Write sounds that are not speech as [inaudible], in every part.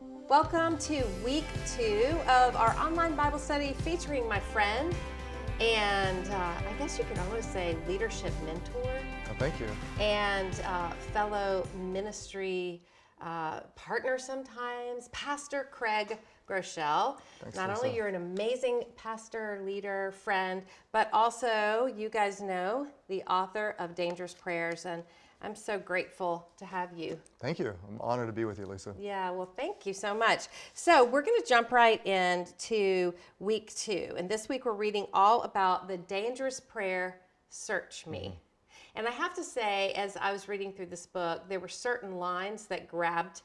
Welcome to week two of our online Bible study featuring my friend and uh, I guess you could almost say leadership mentor Oh, thank you. and uh, fellow ministry uh, partner sometimes, Pastor Craig Groeschel. Thanks, Not Lisa. only you're an amazing pastor, leader, friend, but also you guys know the author of Dangerous Prayers, and I'm so grateful to have you. Thank you. I'm honored to be with you, Lisa. Yeah, well, thank you so much. So, we're going to jump right into week two. And this week, we're reading all about the dangerous prayer, Search Me. And I have to say, as I was reading through this book, there were certain lines that grabbed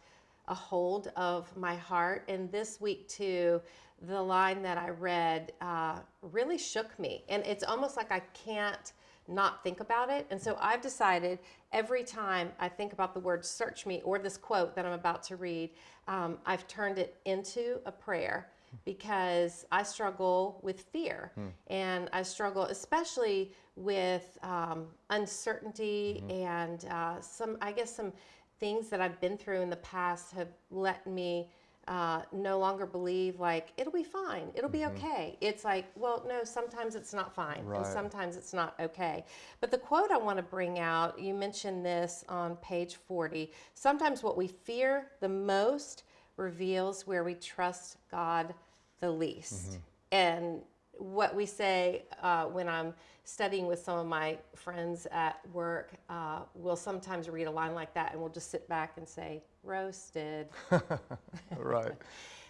a hold of my heart. And this week, too, the line that I read uh, really shook me. And it's almost like I can't not think about it. And so I've decided every time I think about the word search me or this quote that I'm about to read, um, I've turned it into a prayer because I struggle with fear. And I struggle especially with um, uncertainty and uh, some, I guess, some things that I've been through in the past have let me uh, no longer believe like it'll be fine, it'll be okay. It's like, well, no, sometimes it's not fine, and sometimes it's not okay. But the quote I want to bring out, you mentioned this on page 40. Sometimes what we fear the most reveals where we trust God the least. And what we say uh, when I'm studying with some of my friends at work, uh, we'll sometimes read a line like that and we'll just sit back and say, roasted. [laughs] right, [laughs]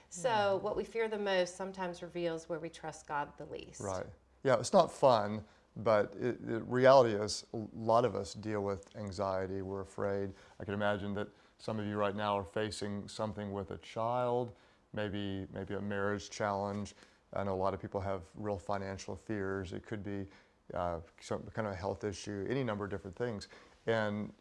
So, what we fear the most sometimes reveals where we trust God the least. right. Yeah, it's not fun, but it, it, reality is a lot of us deal with anxiety. We're afraid. I can imagine that some of you right now are facing something with a child, maybe maybe a marriage challenge. I know a lot of people have real financial fears. It could be uh, some kind of a health issue, any number of different things. And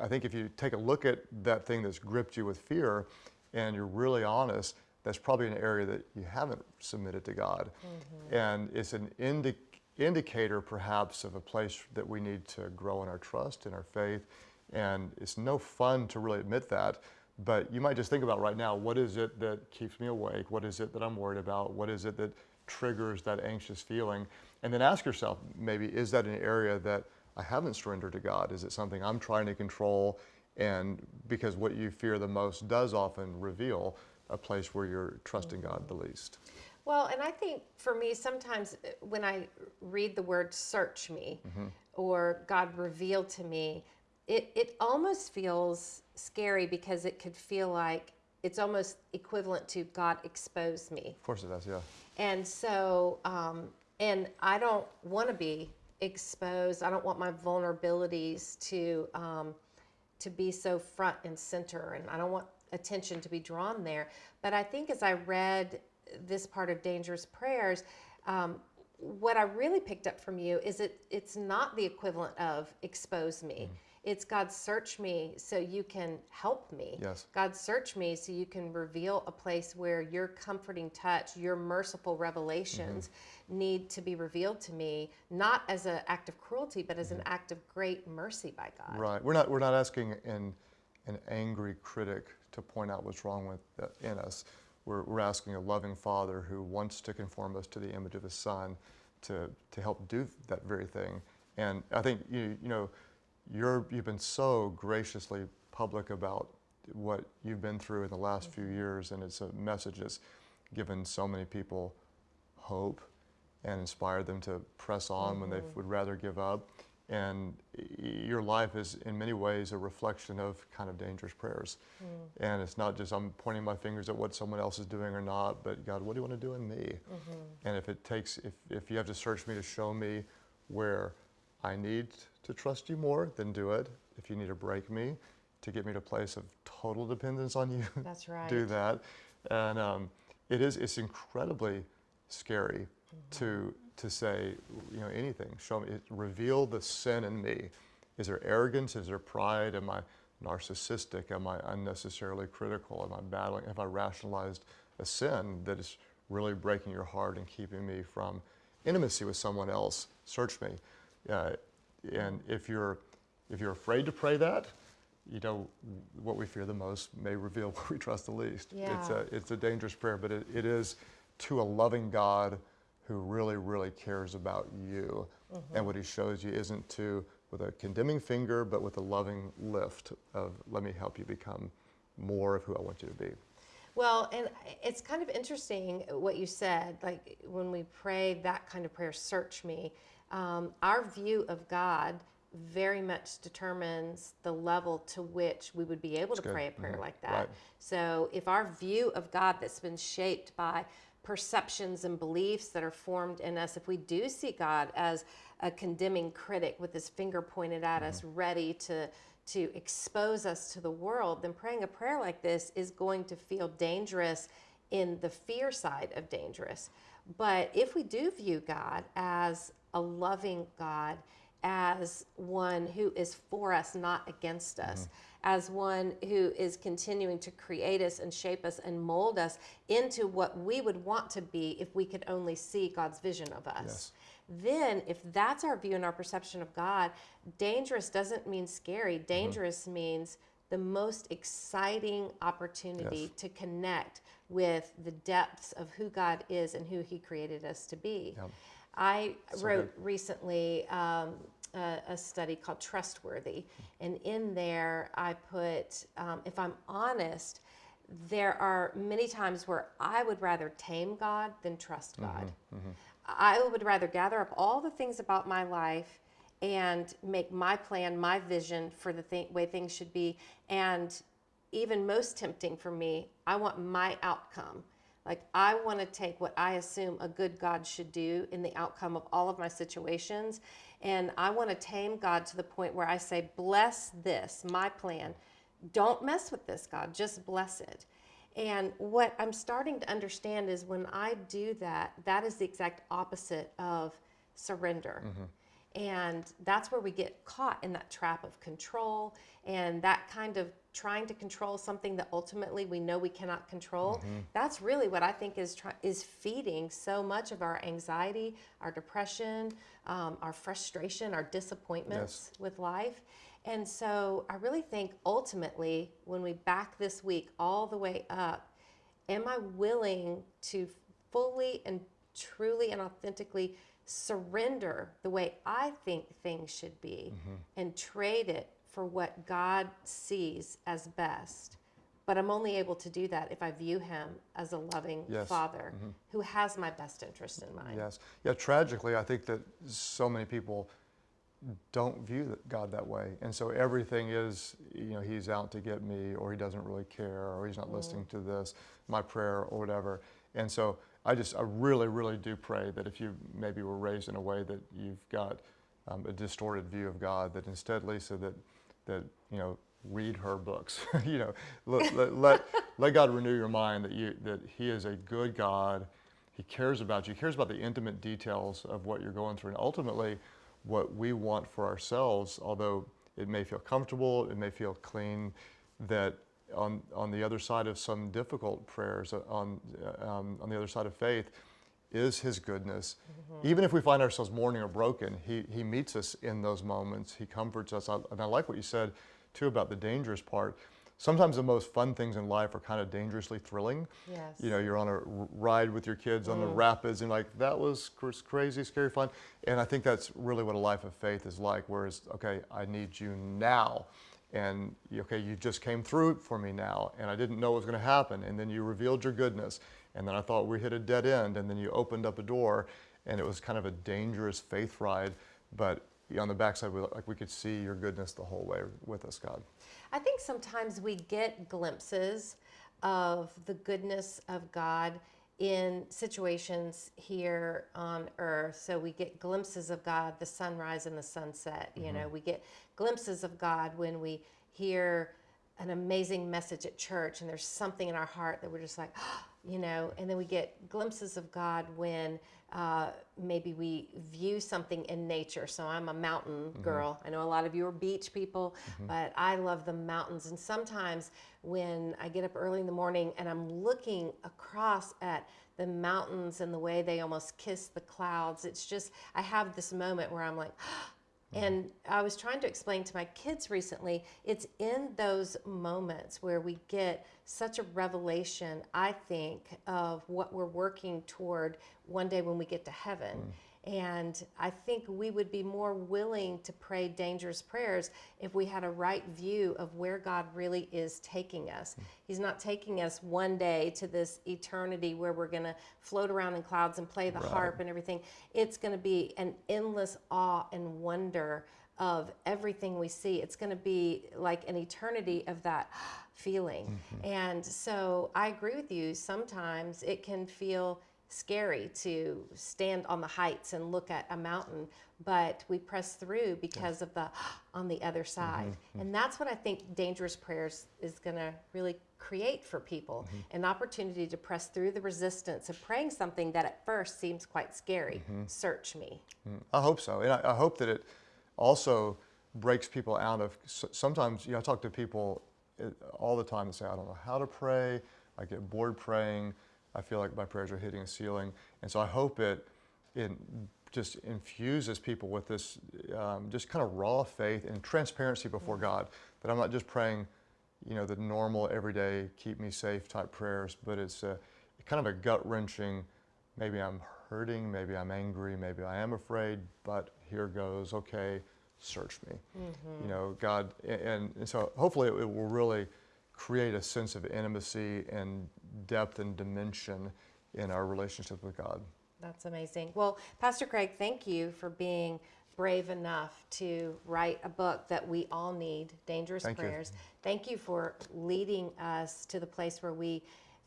I think if you take a look at that thing that's gripped you with fear and you're really honest, that's probably an area that you haven't submitted to God. Mm-hmm. And it's an indi- indicator perhaps of a place that we need to grow in our trust, in our faith. And it's no fun to really admit that. But you might just think about right now what is it that keeps me awake? What is it that I'm worried about? What is it that triggers that anxious feeling? And then ask yourself maybe, is that an area that I haven't surrendered to God? Is it something I'm trying to control? And because what you fear the most does often reveal a place where you're trusting God the least. Well, and I think for me, sometimes uh, when I read the word search me or God revealed to me, it, it almost feels scary because it could feel like it's almost equivalent to God expose me. Of course it does, yeah. And so, um, and I don't want to be exposed. I don't want my vulnerabilities to um, to be so front and center, and I don't want attention to be drawn there. But I think as I read this part of Dangerous Prayers, um, what I really picked up from you is it it's not the equivalent of expose me. Mm. It's God search me so you can help me. Yes. God, search me so you can reveal a place where your comforting touch, your merciful revelations Mm-hmm. need to be revealed to me, not as an act of cruelty, but Mm-hmm. as an act of great mercy by God. Right. We're not, we're not asking an, an angry critic to point out what's wrong with uh, in us. We're, we're asking a loving father who wants to conform us to the image of his son to, to help do that very thing. And I think, you, you know, you're, you've been so graciously public about what you've been through in the last few mm-hmm. years, and it's a message that's given so many people hope and inspired them to press on when they mm-hmm. would rather give up. And your life is, in many ways, a reflection of kind of dangerous prayers. Mm. And it's not just I'm pointing my fingers at what someone else is doing or not, but God, what do you want to do in me? Mm-hmm. And if it takes, if, if you have to search me to show me where I need to trust you more, then do it. If you need to break me to get me to a place of total dependence on you, [laughs] That's right. do that. And um, it is, it's incredibly scary to, to say, you know, anything. Show me, it, reveal the sin in me. Is there arrogance? Is there pride? Am I narcissistic? Am I unnecessarily critical? Am I battling? Have I rationalized a sin that is really breaking your heart and keeping me from intimacy with someone else? Search me. Uh, and if you're, if you're afraid to pray that, you know, what we fear the most may reveal [laughs] what we trust the least. Yeah. It's a, it's a dangerous prayer, but it, it is to a loving God who really, really cares about you. Mm-hmm. And what he shows you isn't to, with a condemning finger, but with a loving lift of, let me help you become more of who I want you to be. Well, and it's kind of interesting what you said. Like when we pray that kind of prayer, search me, um, our view of God very much determines the level to which we would be able to good. pray a prayer Mhm. like that. Right. So if our view of God that's been shaped by perceptions and beliefs that are formed in us, if we do see God as a condemning critic with his finger pointed at us, ready to to expose us to the world, then praying a prayer like this is going to feel dangerous in the fear side of dangerous. But if we do view God as a loving God, as one who is for us, not against us, mm-hmm. as one who is continuing to create us and shape us and mold us into what we would want to be if we could only see God's vision of us. Yes. Then, if that's our view and our perception of God, dangerous doesn't mean scary. Mm-hmm. Dangerous means the most exciting opportunity Yes. to connect with the depths of who God is and who He created us to be. Yep. I So wrote recently um, a, a study called Trustworthy, and in there I put, um, if I'm honest, there are many times where I would rather tame God than trust God. I would rather gather up all the things about my life and make my plan, my vision for the th- way things should be. And even most tempting for me, I want my outcome. Like, I want to take what I assume a good God should do in the outcome of all of my situations. And I want to tame God to the point where I say, Bless this, my plan. Don't mess with this, God, just bless it. And what I'm starting to understand is when I do that, that is the exact opposite of surrender. Mm-hmm. And that's where we get caught in that trap of control and that kind of trying to control something that ultimately we know we cannot control. That's really what I think is try- is feeding so much of our anxiety, our depression, um, our frustration, our disappointments with life. And so I really think ultimately, when we back this week all the way up, am I willing to fully and truly and authentically surrender the way I think things should be mm-hmm. and trade it for what God sees as best? But I'm only able to do that if I view Him as a loving Yes. Father mm-hmm. who has my best interest in mind. Yes. Yeah, tragically, I think that so many people don't view God that way. And so everything is, you know, he's out to get me, or he doesn't really care, or he's not mm-hmm. listening to this, my prayer, or whatever. And so I just, I really, really do pray that if you maybe were raised in a way that you've got um, a distorted view of God, that instead, Lisa, that, that you know, read her books. [laughs] you know, let, let, let, let God renew your mind that, you, that he is a good God. He cares about you. He cares about the intimate details of what you're going through. And ultimately, what we want for ourselves, although it may feel comfortable, it may feel clean, that on, on the other side of some difficult prayers, uh, on, uh, um, on the other side of faith, is His goodness. Even if we find ourselves mourning or broken, he, he meets us in those moments. He comforts us. I, and I like what you said, too, about the dangerous part. Sometimes the most fun things in life are kind of dangerously thrilling. Yes. You know, you're on a ride with your kids on the rapids, and like that was cr- crazy, scary fun. And I think that's really what a life of faith is like. Whereas, okay, I need you now, and okay, you just came through it for me now, and I didn't know what was going to happen, and then you revealed your goodness, and then I thought we hit a dead end, and then you opened up a door, and it was kind of a dangerous faith ride, but on the backside, we, like we could see your goodness the whole way with us, God. I think sometimes we get glimpses of the goodness of God in situations here on earth. So we get glimpses of God, the sunrise and the sunset. You mm-hmm. know, we get glimpses of God when we hear an amazing message at church and there's something in our heart that we're just like, [gasps] you know, and then we get glimpses of God when uh, maybe we view something in nature. So I'm a mountain girl. I know a lot of you are beach people, but I love the mountains. And sometimes when I get up early in the morning and I'm looking across at the mountains and the way they almost kiss the clouds, it's just, I have this moment where I'm like, [gasps] Mm-hmm. And I was trying to explain to my kids recently, it's in those moments where we get such a revelation, I think, of what we're working toward one day when we get to heaven. Mm. And I think we would be more willing to pray dangerous prayers if we had a right view of where God really is taking us. He's not taking us one day to this eternity where we're going to float around in clouds and play the harp and everything. It's going to be an endless awe and wonder of everything we see. It's going to be like an eternity of that feeling. Mm-hmm. And so I agree with you. Sometimes it can feel scary to stand on the heights and look at a mountain, but we press through because of the [gasps] on the other mm-hmm, side. Mm-hmm. And that's what I think dangerous prayers is going to really create for people mm-hmm. an opportunity to press through the resistance of praying something that at first seems quite scary. Search me. I hope so, and I, I hope that it also breaks people out of. Sometimes, you know, I talk to people uh, all the time and say, I don't know how to pray. I get bored praying. I feel like my prayers are hitting a ceiling, and so I hope it it just infuses people with this um, just kind of raw faith and transparency before God. That I'm not just praying, you know, the normal everyday keep me safe type prayers, but it's a, kind of a gut wrenching. Maybe I'm hurting, maybe I'm angry, maybe I am afraid, but here goes. Okay, search me. You know, God, and, and so hopefully it, will really create a sense of intimacy and depth and dimension in our relationship with God. That's amazing. Well, Pastor Craig, thank you for being brave enough to write a book that we all need, Dangerous Thank you. Prayers. Thank you for leading us to the place where we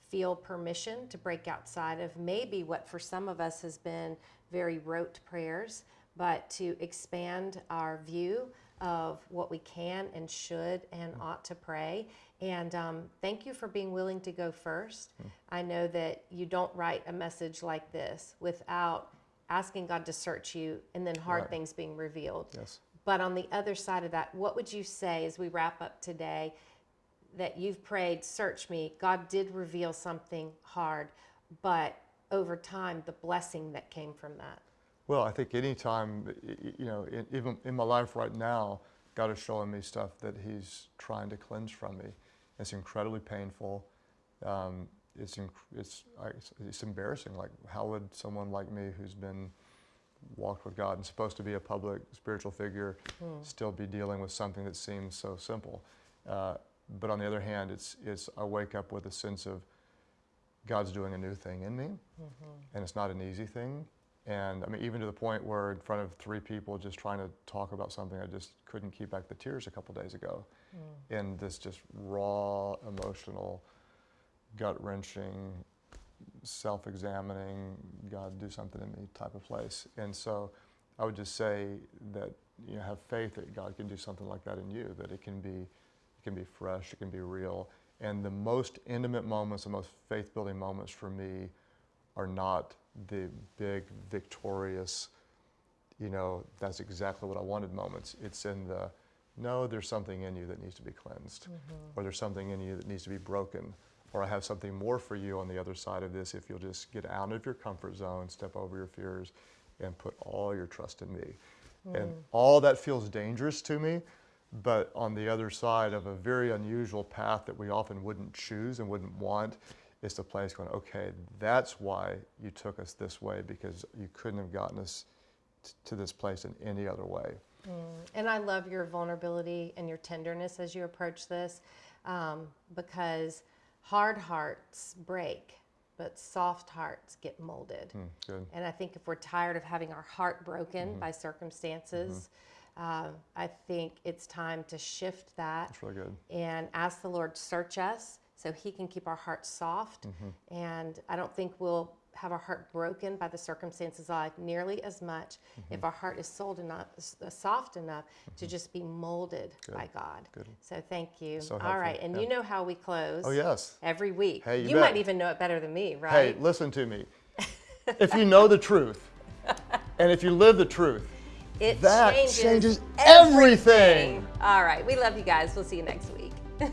feel permission to break outside of maybe what for some of us has been very rote prayers, but to expand our view of what we can and should and mm. ought to pray. And um, thank you for being willing to go first. I know that you don't write a message like this without asking God to search you and then hard Right. things being revealed. Yes. But on the other side of that, what would you say as we wrap up today that you've prayed, search me? God did reveal something hard, but over time, the blessing that came from that. Well, I think anytime, you know, in, even in my life right now, God is showing me stuff that He's trying to cleanse from me. It's incredibly painful. Um, it's, inc- it's, it's, it's embarrassing. Like, how would someone like me who's been walked with God and supposed to be a public spiritual figure still be dealing with something that seems so simple? Uh, but on the other hand, it's, it's, I wake up with a sense of God's doing a new thing in me, and it's not an easy thing. And I mean, even to the point where in front of three people just trying to talk about something, I just couldn't keep back the tears a couple days ago. Hmm. In this just raw, emotional, gut wrenching, self examining, God do something in me type of place. And so I would just say that you know, have faith that God can do something like that in you, that it can be, it can be fresh, it can be real. And the most intimate moments, the most faith building moments for me are not the big, victorious, you know, that's exactly what I wanted moments. It's in the, no, there's something in you that needs to be cleansed, mm-hmm. or there's something in you that needs to be broken, or I have something more for you on the other side of this if you'll just get out of your comfort zone, step over your fears, and put all your trust in me. And mm. all that feels dangerous to me, but on the other side of a very unusual path that we often wouldn't choose and wouldn't want, is the place going, okay, that's why you took us this way because you couldn't have gotten us to this place in any other way. And I love your vulnerability and your tenderness as you approach this um, because hard hearts break, but soft hearts get molded. Hmm, good. And I think if we're tired of having our heart broken by circumstances, uh, I think it's time to shift that That's really good. and ask the Lord search us so He can keep our hearts soft. Mm-hmm. And I don't think we'll have our heart broken by the circumstances of life nearly as much Mm-hmm. if our heart is sold enough, uh, soft enough to just be molded by God. Good. So thank you. So All right, and yeah. you know how we close Oh, yes. every week. Hey, you you might even know it better than me, right? Hey, listen to me. [laughs] if you know the truth, and if you live the truth, it that changes, changes everything. All right, we love you guys. We'll see you next week. [laughs]